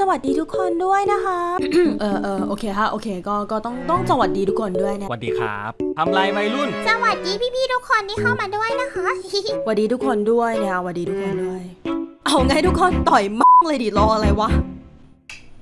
สวัสดีทุกคนด้วยนะคะเออเออโอเคฮะโอเคก็ก็ต้องต้องสวัสดีทุกคนด้วยเนี่ยสวัสดีครับทำไรวัยรุ่น สวัสดีพี่ๆทุกคนที่เข้ามาด้วยนะคะสวัสดีทุกคนด้วยเนี่ยสวัสดีทุกคนด้วย เอาไงทุกคนต่อยมั่งเลยดิรออะไรวะ